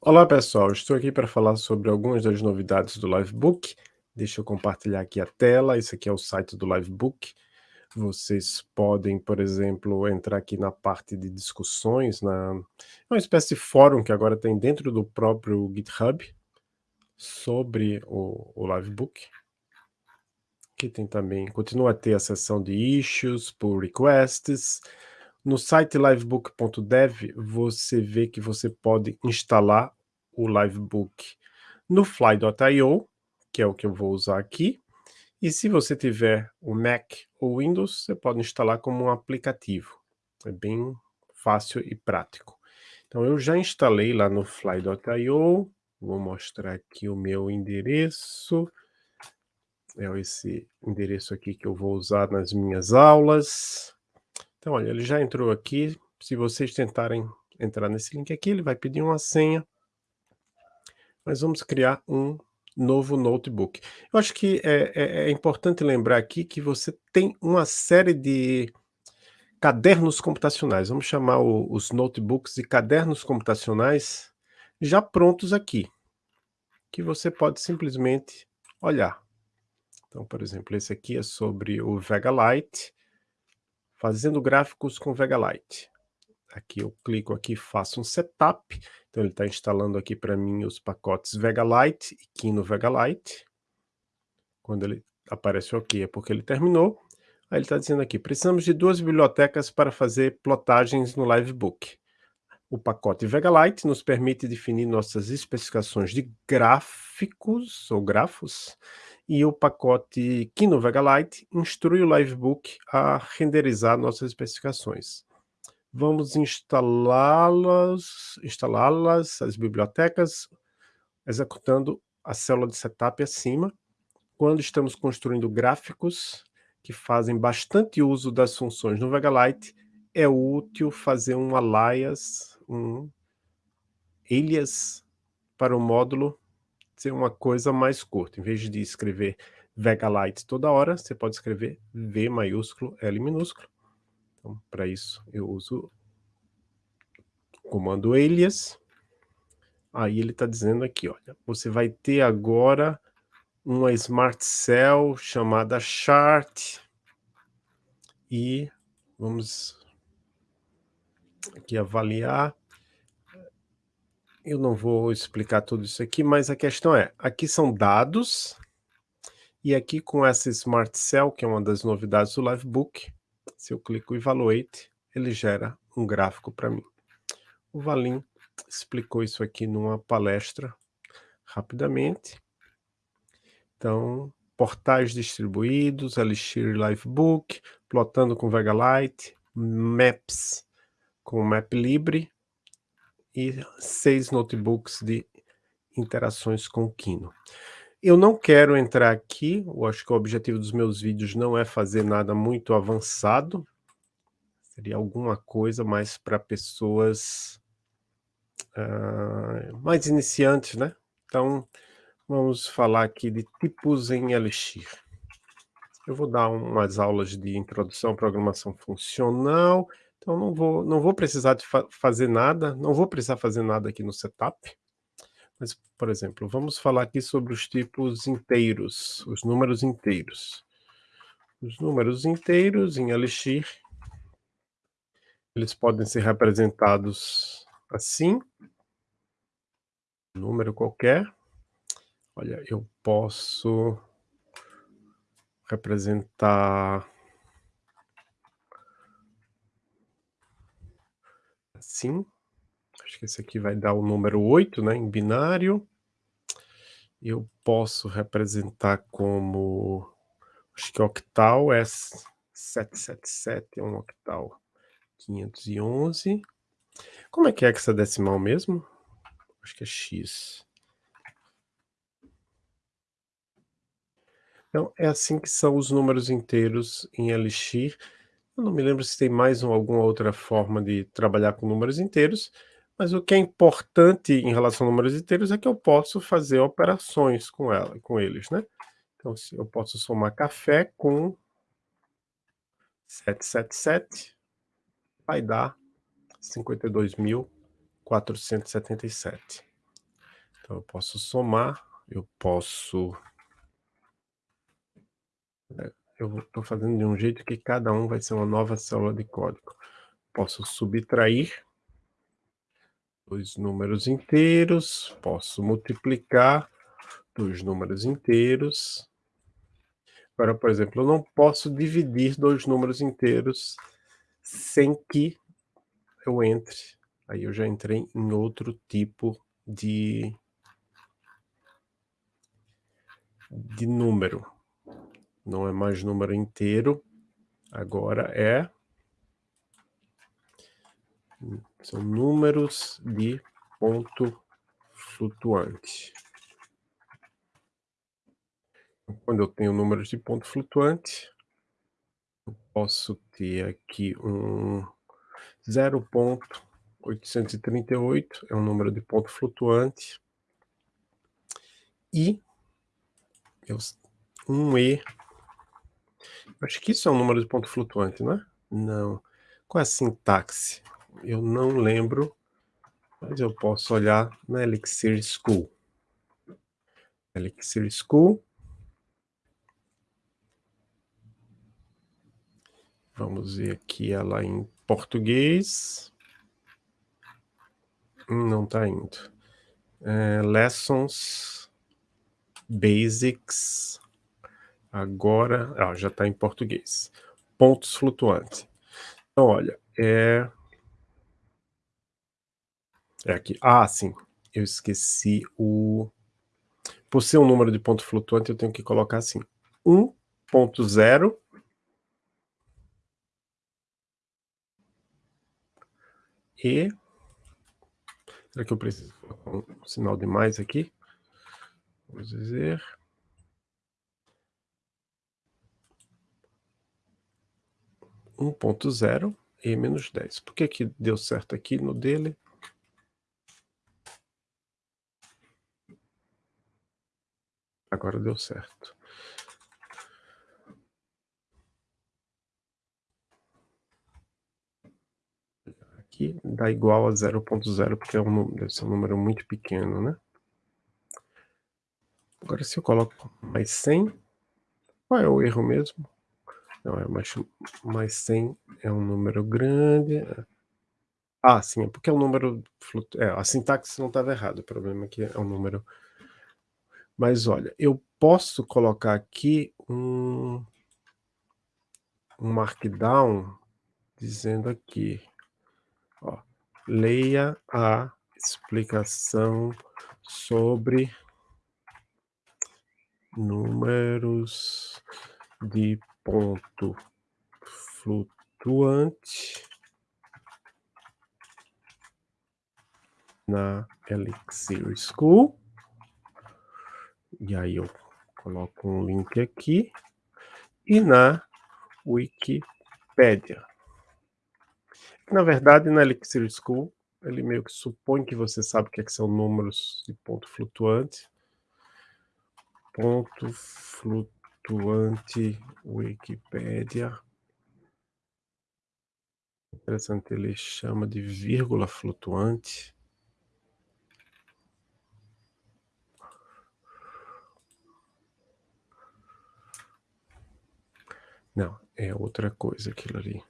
Olá pessoal, estou aqui para falar sobre algumas das novidades do Livebook. Deixa eu compartilhar aqui a tela, esse aqui é o site do Livebook. Vocês podem, por exemplo, entrar aqui na parte de discussões, na é uma espécie de fórum que agora tem dentro do próprio GitHub sobre o, o Livebook. Aqui tem também, continua a ter a seção de issues, pull requests. No site livebook.dev você vê que você pode instalar o Livebook no Fly.io, que é o que eu vou usar aqui. E se você tiver o Mac ou Windows, você pode instalar como um aplicativo. É bem fácil e prático. Então eu já instalei lá no Fly.io, vou mostrar aqui o meu endereço. É esse endereço aqui que eu vou usar nas minhas aulas. Então olha, ele já entrou aqui. Se vocês tentarem entrar nesse link aqui, ele vai pedir uma senha nós vamos criar um novo notebook. Eu acho que é, é, é, importante lembrar aqui que você tem uma série de cadernos computacionais, vamos chamar o, os notebooks de cadernos computacionais já prontos aqui, que você pode simplesmente olhar. Então, por exemplo, esse aqui é sobre o Vega Lite, fazendo gráficos com Vega Lite. Aqui eu clico aqui, faço um setup. Então ele está instalando aqui para mim os pacotes Vega Lite e Kino Vega Lite. Quando ele aparece OK é porque ele terminou. Aí ele está dizendo aqui, precisamos de duas bibliotecas para fazer plotagens no Livebook. O pacote Vega Lite nos permite definir nossas especificações de gráficos ou grafos e o pacote Kino Vega Lite instrui o Livebook a renderizar nossas especificações. Vamos instalá-las, instalá-las, as bibliotecas, executando a célula de setup acima. Quando estamos construindo gráficos que fazem bastante uso das funções no Vega Lite, é útil fazer um alias, um alias para o módulo ser uma coisa mais curta. Em vez de escrever Vega toda hora, você pode escrever V maiúsculo, L minúsculo. Então, para isso, eu uso o comando alias. Aí ele está dizendo aqui, olha, você vai ter agora uma Smart Cell chamada Chart. E vamos aqui avaliar. Eu não vou explicar tudo isso aqui, mas a questão é, aqui são dados, e aqui com essa Smart Cell, que é uma das novidades do Livebook, se eu clico Evaluate, ele gera um gráfico para mim. O Valim explicou isso aqui numa palestra rapidamente. Então, portais distribuídos, Elixir Livebook, plotando com Vega Lite, Maps com MapLibre e seis notebooks de interações com o Kino. Eu não quero entrar aqui, eu acho que o objetivo dos meus vídeos não é fazer nada muito avançado, seria alguma coisa mais para pessoas uh, mais iniciantes, né? Então, vamos falar aqui de tipos em Elixir. Eu vou dar umas aulas de introdução à programação funcional, então não vou, não vou precisar de fa fazer nada, não vou precisar fazer nada aqui no setup. Mas, por exemplo, vamos falar aqui sobre os tipos inteiros, os números inteiros. Os números inteiros em Elixir, eles podem ser representados assim, número qualquer. Olha, eu posso representar assim. Acho que esse aqui vai dar o número 8, né, em binário. Eu posso representar como, acho que octal é 777, é um octal. 511. Como é que é hexadecimal mesmo? Acho que é x. Então, é assim que são os números inteiros em Elixir. Eu não me lembro se tem mais um, alguma outra forma de trabalhar com números inteiros, mas o que é importante em relação a números inteiros é que eu posso fazer operações com, ela, com eles, né? Então, eu posso somar café com 777 vai dar 52.477. Então eu posso somar, eu posso eu estou fazendo de um jeito que cada um vai ser uma nova célula de código. Posso subtrair dois números inteiros, posso multiplicar dois números inteiros. Agora, por exemplo, eu não posso dividir dois números inteiros sem que eu entre. Aí eu já entrei em outro tipo de, de número. Não é mais número inteiro, agora é são números de ponto flutuante. Quando eu tenho números de ponto flutuante, eu posso ter aqui um 0.838, é um número de ponto flutuante, e um E, acho que isso é um número de ponto flutuante, não é? Não. Qual é a sintaxe? Eu não lembro, mas eu posso olhar na Elixir School. Elixir School. Vamos ver aqui ela em português. Não está indo. É, lessons, Basics. Agora, já está em português. Pontos flutuantes. Então, olha, é é aqui. Ah, sim. Eu esqueci o... Por ser um número de ponto flutuante, eu tenho que colocar assim. 1.0 e... Será que eu preciso colocar um sinal de mais aqui? Vamos dizer... um ponto zero e menos 10. Por que que deu certo aqui no dele? Agora deu certo. Aqui dá igual a 0.0, porque é um, deve ser um número muito pequeno, né? Agora, se eu coloco mais 100, qual é o erro mesmo? Não, é mais, mais 100 é um número grande. Ah, sim, é porque é um número... Flutu... É, a sintaxe não estava errada, o problema é que é um número mas olha, eu posso colocar aqui um, um markdown dizendo aqui, ó, leia a explicação sobre números de ponto flutuante na Elixir School. E aí eu coloco um link aqui e na Wikipédia. Na verdade, na Elixir School, ele meio que supõe que você sabe o que, é que são números de ponto flutuante. Ponto flutuante Wikipédia. Interessante, ele chama de vírgula flutuante. Não, é outra coisa aquilo ali.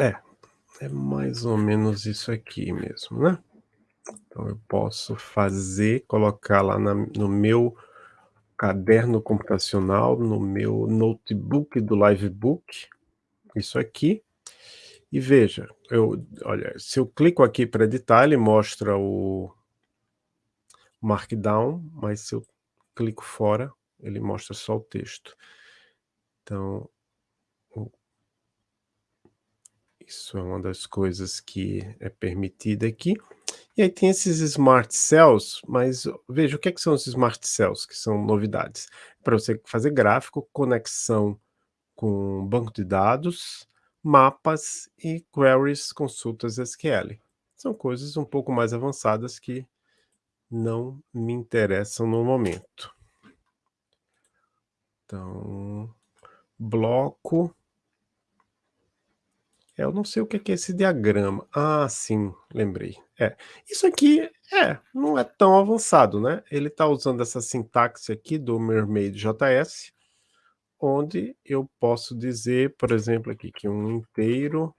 É, é mais ou menos isso aqui mesmo, né? Então eu posso fazer, colocar lá na, no meu caderno computacional, no meu notebook do Livebook, isso aqui, e veja, eu, olha, se eu clico aqui para editar, ele mostra o Markdown, mas se eu clico fora, ele mostra só o texto. Então, isso é uma das coisas que é permitida aqui. E aí tem esses Smart Cells, mas veja, o que, é que são os Smart Cells, que são novidades? Para você fazer gráfico, conexão com banco de dados, mapas e queries consultas SQL. São coisas um pouco mais avançadas que não me interessam no momento. Então, bloco. É, eu não sei o que é esse diagrama. Ah, sim, lembrei. É, isso aqui é, não é tão avançado, né? Ele está usando essa sintaxe aqui do Mermaid JS, onde eu posso dizer, por exemplo, aqui que um inteiro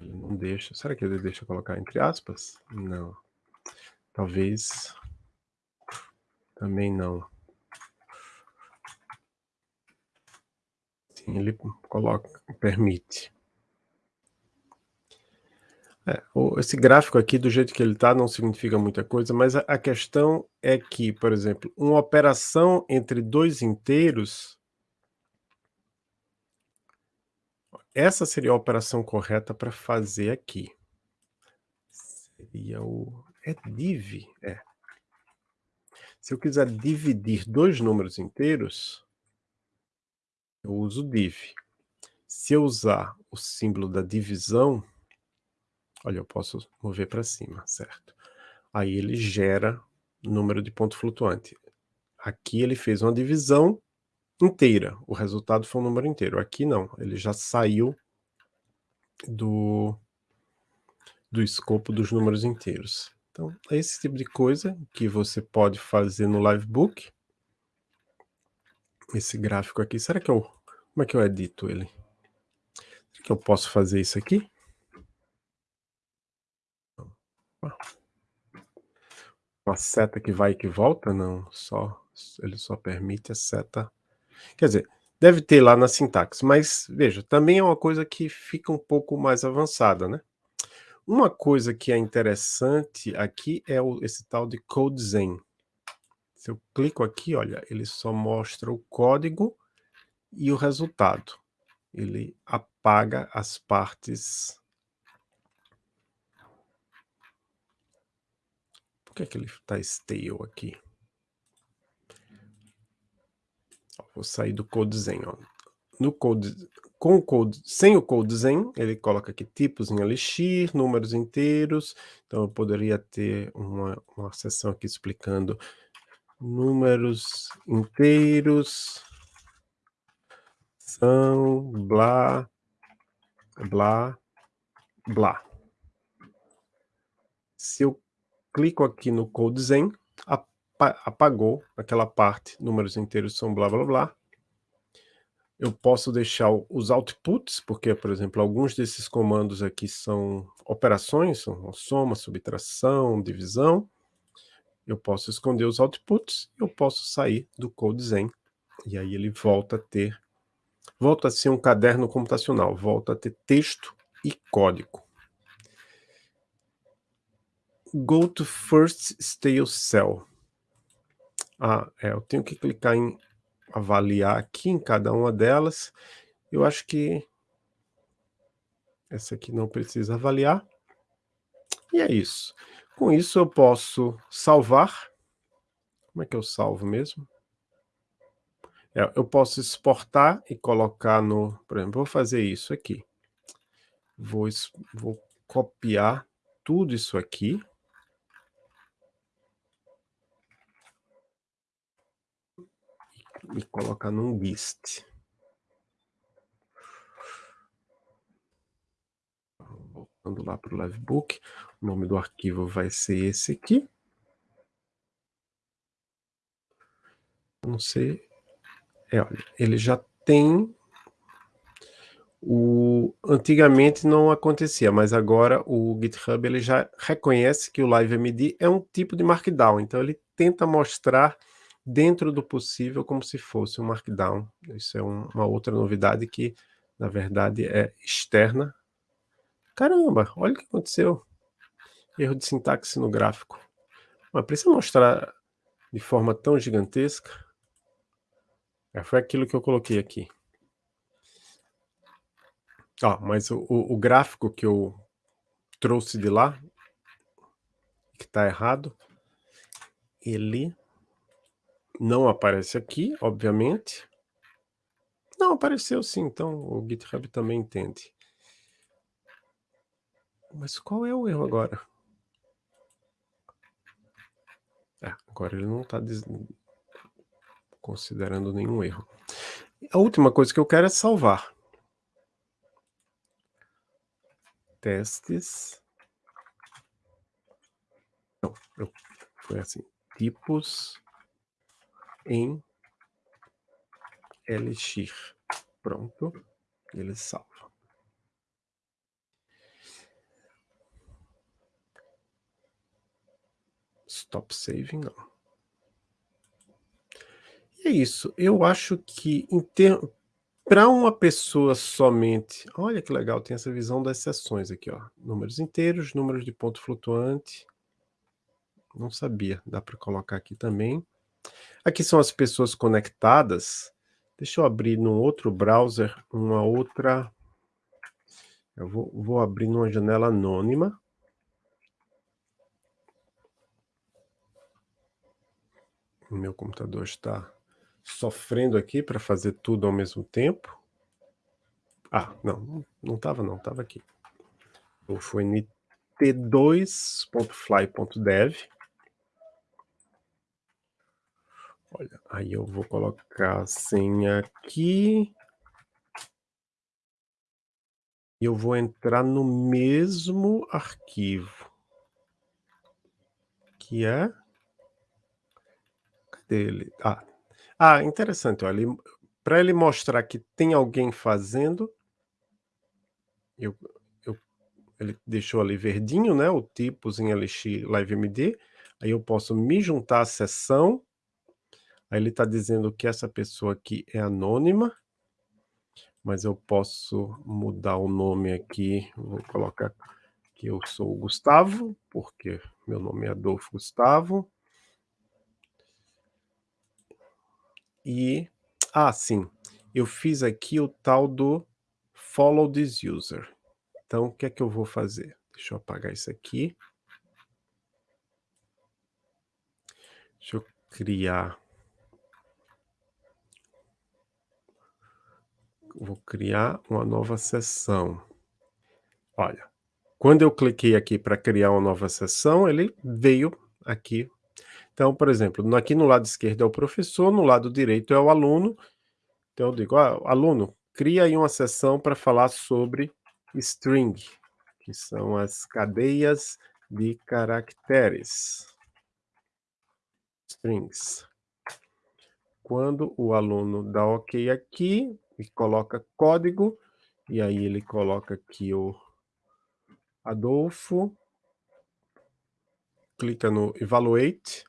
Ele não deixa. Será que ele deixa colocar entre aspas? Não. Talvez. Também não. Sim, ele coloca, permite. É, esse gráfico aqui, do jeito que ele está, não significa muita coisa, mas a, a questão é que, por exemplo, uma operação entre dois inteiros Essa seria a operação correta para fazer aqui. Seria o... É div? É. Se eu quiser dividir dois números inteiros, eu uso div. Se eu usar o símbolo da divisão, olha, eu posso mover para cima, certo? Aí ele gera número de ponto flutuante. Aqui ele fez uma divisão inteira, o resultado foi um número inteiro. Aqui não, ele já saiu do, do escopo dos números inteiros. Então, é esse tipo de coisa que você pode fazer no Livebook. Esse gráfico aqui, será que eu... Como é que eu edito ele? Será que eu posso fazer isso aqui? Uma seta que vai e que volta? Não, só ele só permite a seta Quer dizer, deve ter lá na sintaxe, mas veja, também é uma coisa que fica um pouco mais avançada, né? Uma coisa que é interessante aqui é o, esse tal de CodeZen. Se eu clico aqui, olha, ele só mostra o código e o resultado. Ele apaga as partes... Por que, é que ele está stale aqui? Vou sair do CodeZen, ó. No code, com o code, sem o CodeZen, ele coloca aqui tipos em Elixir, números inteiros, então eu poderia ter uma, uma seção aqui explicando números inteiros são blá, blá, blá. Se eu clico aqui no CodeZen, apagou aquela parte, números inteiros são blá blá blá. Eu posso deixar os outputs, porque, por exemplo, alguns desses comandos aqui são operações, são soma, subtração, divisão. Eu posso esconder os outputs, eu posso sair do CodeZen, e aí ele volta a ter, volta a ser um caderno computacional, volta a ter texto e código. Go to first stale cell. Ah, é, eu tenho que clicar em avaliar aqui em cada uma delas. Eu acho que essa aqui não precisa avaliar. E é isso. Com isso eu posso salvar. Como é que eu salvo mesmo? É, eu posso exportar e colocar no... Por exemplo, vou fazer isso aqui. Vou, vou copiar tudo isso aqui. E colocar num list. Voltando lá para o Livebook, o nome do arquivo vai ser esse aqui. Não sei. É, olha, ele já tem o, antigamente não acontecia, mas agora o GitHub ele já reconhece que o LiveMD é um tipo de Markdown, então ele tenta mostrar dentro do possível, como se fosse um Markdown. Isso é um, uma outra novidade que, na verdade, é externa. Caramba, olha o que aconteceu. Erro de sintaxe no gráfico. Mas precisa mostrar de forma tão gigantesca? É, foi aquilo que eu coloquei aqui. Ó, mas o o o gráfico que eu trouxe de lá que tá errado ele não aparece aqui, obviamente. Não, apareceu sim, então o GitHub também entende. Mas qual é o erro agora? É, agora ele não tá diz considerando nenhum erro. A última coisa que eu quero é salvar. Testes. Não, eu foi assim, tipos em Elixir. Pronto, ele salva. Stop saving não. E é isso, eu acho que ter pra uma pessoa somente olha que legal, tem essa visão das seções aqui ó, números inteiros, números de ponto flutuante. Não sabia, dá para colocar aqui também. Aqui são as pessoas conectadas, deixa eu abrir num outro browser, uma outra eu vou vou abrir numa janela anônima. O meu computador está sofrendo aqui para fazer tudo ao mesmo tempo. Ah, não, não estava não, estava aqui. Foi nt2.fly.dev. Olha, aí eu vou colocar a senha aqui. E eu vou entrar no mesmo arquivo. Que é Cadê ele? Ah, ah, interessante, olha, ele mostrar que tem alguém fazendo eu eu ele deixou ali verdinho, né, o tipos em Elixir LiveMD, aí eu posso me juntar à sessão Aí ele tá dizendo que essa pessoa aqui é anônima. Mas eu posso mudar o nome aqui, vou colocar que eu sou o Gustavo, porque meu nome é Adolfo Gustavo. E ah, sim, eu fiz aqui o tal do follow this user. Então o que é que eu vou fazer? Deixa eu apagar isso aqui. Deixa eu criar Vou criar uma nova sessão. Olha, quando eu cliquei aqui para criar uma nova sessão, ele veio aqui. Então, por exemplo, aqui no lado esquerdo é o professor, no lado direito é o aluno. Então eu digo: "Ah, aluno, cria aí uma sessão para falar sobre string", que são as cadeias de caracteres. Strings. Quando o aluno dá ok aqui, e coloca código, e aí ele coloca aqui o Adolfo. Clica no evaluate,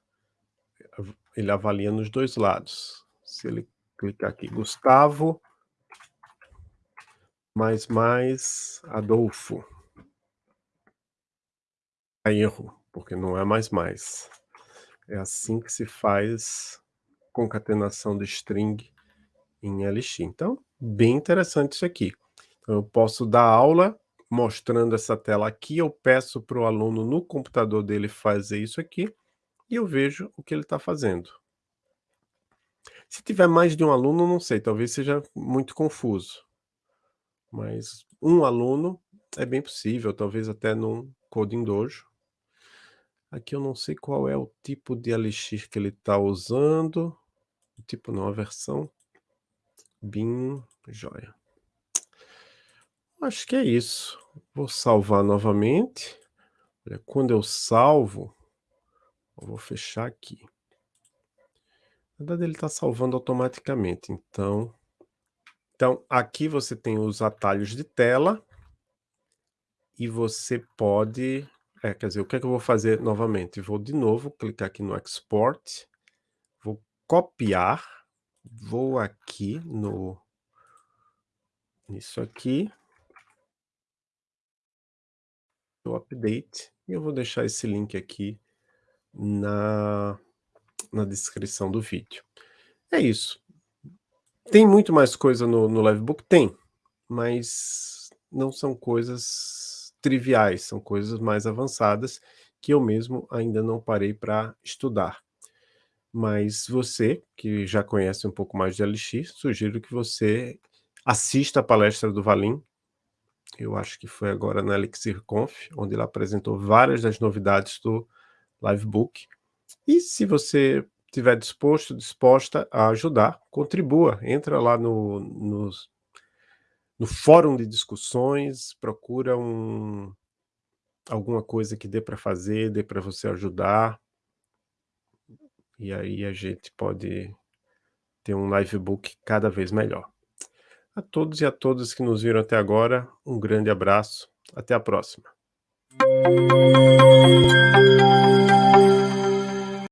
ele avalia nos dois lados. Se ele clicar aqui, Gustavo mais mais Adolfo. É erro, porque não é mais mais. É assim que se faz concatenação de string em Elixir. Então, bem interessante isso aqui. Então, eu posso dar aula mostrando essa tela aqui, eu peço para o aluno no computador dele fazer isso aqui, e eu vejo o que ele está fazendo. Se tiver mais de um aluno, não sei, talvez seja muito confuso. Mas um aluno é bem possível, talvez até num Coding Dojo. Aqui eu não sei qual é o tipo de Elixir que ele está usando. O tipo não, a versão. Bin, joia. Acho que é isso. Vou salvar novamente. Olha, quando eu salvo, eu vou fechar aqui. Na verdade, ele está salvando automaticamente, então... Então, aqui você tem os atalhos de tela. E você pode... É, quer dizer, o que é que eu vou fazer novamente? Vou de novo clicar aqui no Export. Vou copiar vou aqui no nisso aqui no update, e eu vou deixar esse link aqui na na descrição do vídeo. É isso. Tem muito mais coisa no no Livebook? Tem, mas não são coisas triviais, são coisas mais avançadas que eu mesmo ainda não parei para estudar. Mas você, que já conhece um pouco mais de LX, sugiro que você assista a palestra do Valim, eu acho que foi agora na Elixir Conf, onde ele apresentou várias das novidades do Livebook. E se você estiver disposto, disposta a ajudar, contribua, entra lá no, no, no fórum de discussões, procura um, alguma coisa que dê para fazer, dê para você ajudar, e aí a gente pode ter um livebook cada vez melhor. A todos e a todas que nos viram até agora, um grande abraço, até a próxima.